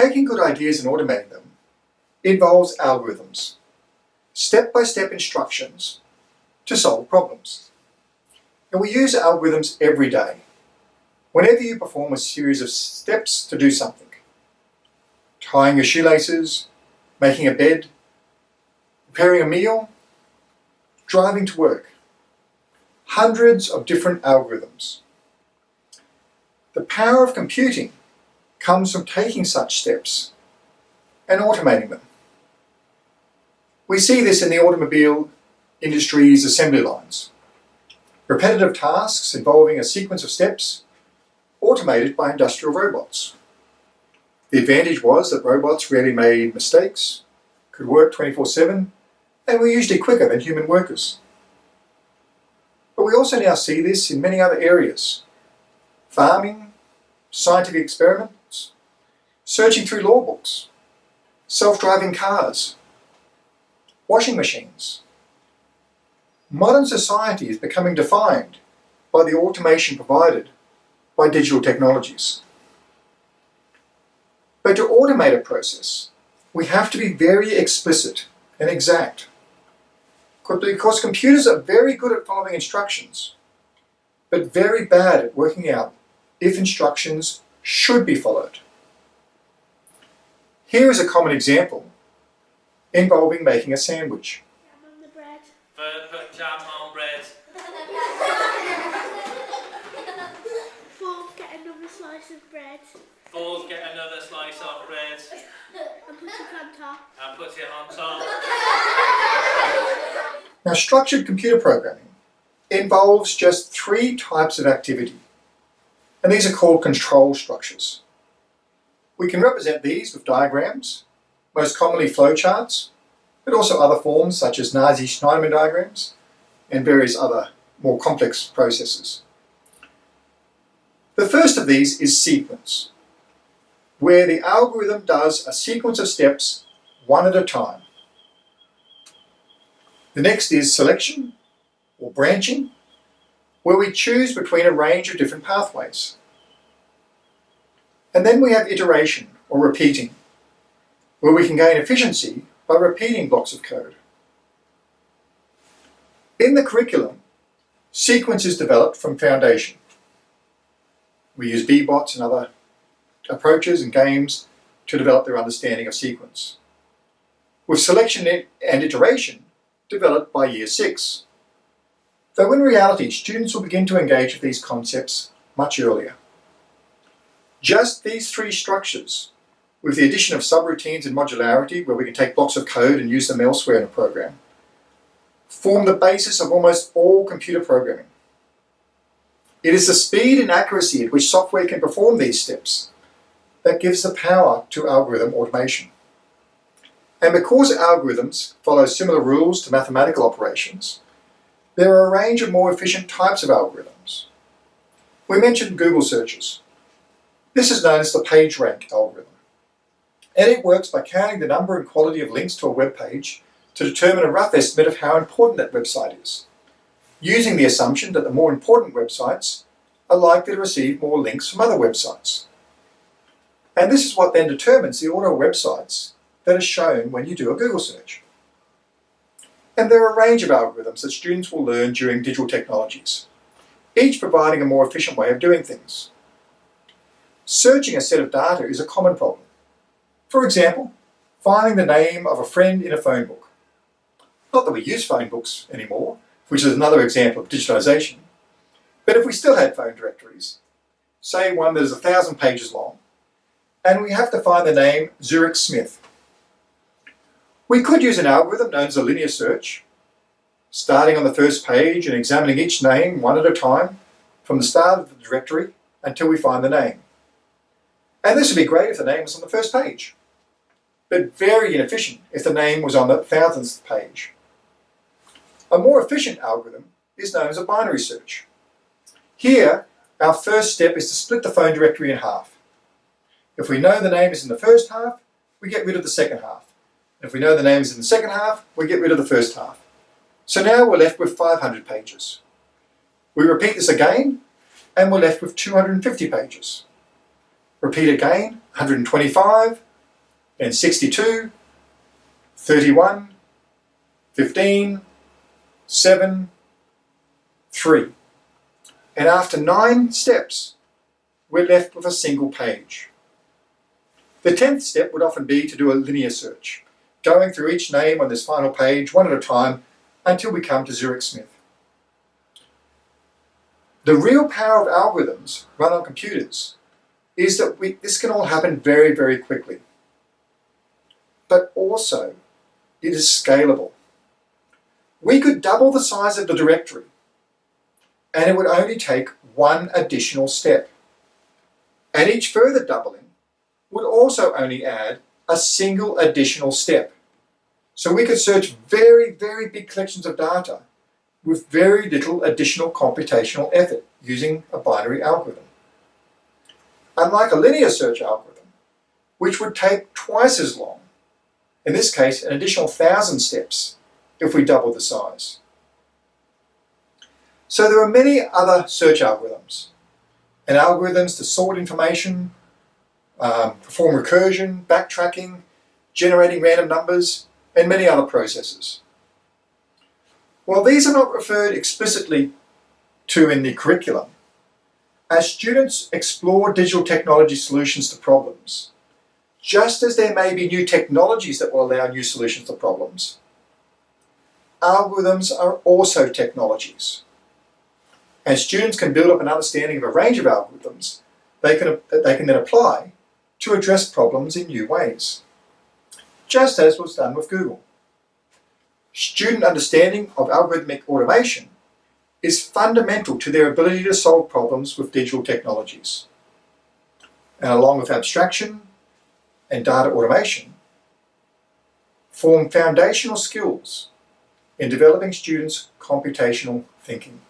ideas and automating them involves algorithms, step-by-step -step instructions to solve problems. And we use algorithms every day. Whenever you perform a series of steps to do something, tying your shoelaces, making a bed, preparing a meal, driving to work, hundreds of different algorithms. The power of computing comes from taking such steps and automating them. We see this in the automobile industry's assembly lines. Repetitive tasks involving a sequence of steps automated by industrial robots. The advantage was that robots rarely made mistakes, could work 24-7, and were usually quicker than human workers. But we also now see this in many other areas. Farming, scientific experiments, searching through law books, self-driving cars, washing machines. Modern society is becoming defined by the automation provided by digital technologies. But to automate a process, we have to be very explicit and exact. Because computers are very good at following instructions, but very bad at working out if instructions should be followed. Here is a common example involving making a sandwich. Jam on the bread. Put jam on bread. Fourth, get another slice of bread. Fourth, get another slice of bread. And put it on top. And put it on top. Now structured computer programming involves just three types of activity. And these are called control structures. We can represent these with diagrams, most commonly flowcharts, but also other forms such as Nassi-Shneiderman diagrams and various other more complex processes. The first of these is sequence, where the algorithm does a sequence of steps one at a time. The next is selection, or branching, where we choose between a range of different pathways. And then we have iteration, or repeating, where we can gain efficiency by repeating blocks of code. In the curriculum, sequence is developed from foundation. We use Bee-Bots and other approaches and games to develop their understanding of sequence. With selection and iteration developed by year six. Though in reality, students will begin to engage with these concepts much earlier. Just these three structures with the addition of subroutines and modularity, where we can take blocks of code and use them elsewhere in a program, form the basis of almost all computer programming. It is the speed and accuracy at which software can perform these steps that gives the power to algorithm automation. And because algorithms follow similar rules to mathematical operations, there are a range of more efficient types of algorithms. We mentioned Google searches. This is known as the PageRank algorithm and it works by counting the number and quality of links to a web page to determine a rough estimate of how important that website is, using the assumption that the more important websites are likely to receive more links from other websites. And this is what then determines the order of websites that are shown when you do a Google search. And there are a range of algorithms that students will learn during digital technologies, each providing a more efficient way of doing things. Searching a set of data is a common problem. For example, finding the name of a friend in a phone book. Not that we use phone books anymore, which is another example of digitization, but if we still had phone directories, say one that is a thousand pages long, and we have to find the name Zurich Smith. We could use an algorithm known as a linear search, starting on the first page and examining each name one at a time from the start of the directory until we find the name. And this would be great if the name was on the first page but very inefficient if the name was on the thousandth page. A more efficient algorithm is known as a binary search. Here, our first step is to split the phone directory in half. If we know the name is in the first half, we get rid of the second half. If we know the name is in the second half, we get rid of the first half. So now we're left with 500 pages. We repeat this again, and we're left with 250 pages. Repeat again, 125, then 62, 31, 15, 7, 3. And after nine steps, we're left with a single page. The tenth step would often be to do a linear search, going through each name on this final page one at a time until we come to Zurich Smith. The real power of algorithms run on computers is that we, this can all happen very, very quickly. But also, it is scalable. We could double the size of the directory and it would only take one additional step. And each further doubling would also only add a single additional step. So we could search very, very big collections of data with very little additional computational effort using a binary algorithm. Unlike a linear search algorithm, which would take twice as long, in this case an additional thousand steps if we double the size. So there are many other search algorithms and algorithms to sort information, um, perform recursion, backtracking, generating random numbers, and many other processes. While these are not referred explicitly to in the curriculum, as students explore digital technology solutions to problems, just as there may be new technologies that will allow new solutions to problems, algorithms are also technologies. And students can build up an understanding of a range of algorithms they can, that they can then apply to address problems in new ways, just as was done with Google. Student understanding of algorithmic automation is fundamental to their ability to solve problems with digital technologies. And along with abstraction and data automation, form foundational skills in developing students' computational thinking.